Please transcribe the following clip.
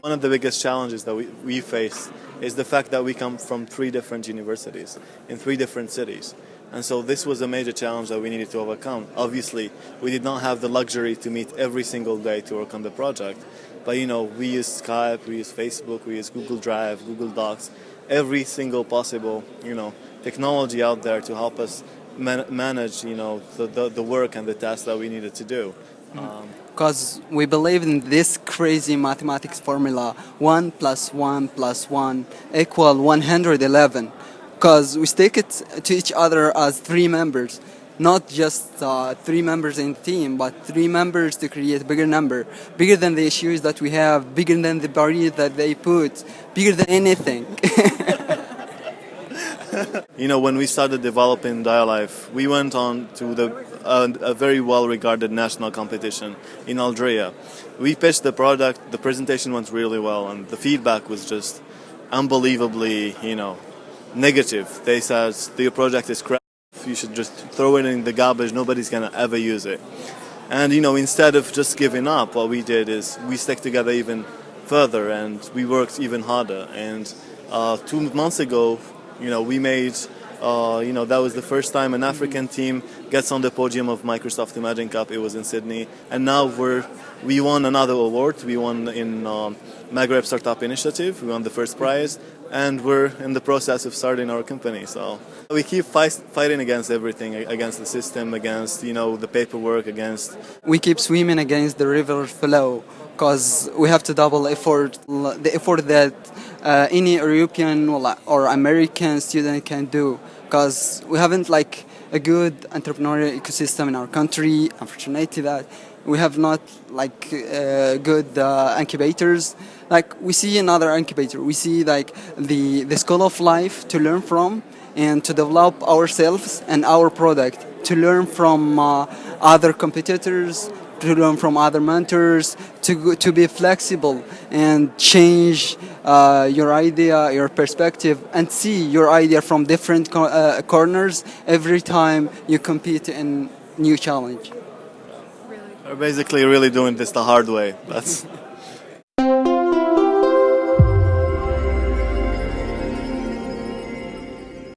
One of the biggest challenges that we, we face is the fact that we come from three different universities in three different cities. And so this was a major challenge that we needed to overcome. Obviously, we did not have the luxury to meet every single day to work on the project. But you know, we use Skype, we use Facebook, we use Google Drive, Google Docs, every single possible, you know, technology out there to help us man manage, you know, the, the, the, work and the tasks that we needed to do. Because um, we believe in this crazy mathematics formula, 1 plus 1 plus 1 equal 111. Because we stick it to each other as three members not just uh, three members in the team, but three members to create a bigger number, bigger than the issues that we have, bigger than the barriers that they put, bigger than anything. you know, when we started developing DiaLife, we went on to the, uh, a very well-regarded national competition in Algeria. We pitched the product, the presentation went really well, and the feedback was just unbelievably, you know, negative. They said, the project is crap you should just throw it in the garbage, nobody's gonna ever use it. And you know, instead of just giving up, what we did is we stuck together even further and we worked even harder. And uh, two months ago, you know, we made, uh, you know, that was the first time an African team gets on the podium of Microsoft Imagine Cup. It was in Sydney, and now we're we won another award. We won in um, Maghreb Startup Initiative. We won the first prize, and we're in the process of starting our company. So we keep fight, fighting against everything, against the system, against you know the paperwork, against. We keep swimming against the river flow because we have to double effort, the effort that uh, any European or American student can do because we haven't like a good entrepreneurial ecosystem in our country. Unfortunately, that we have not like uh, good uh, incubators. Like we see another incubator, we see like the the school of life to learn from and to develop ourselves and our product to learn from uh, other competitors to learn from other mentors, to, to be flexible and change uh, your idea, your perspective, and see your idea from different co uh, corners every time you compete in new challenge. We're basically really doing this the hard way. That's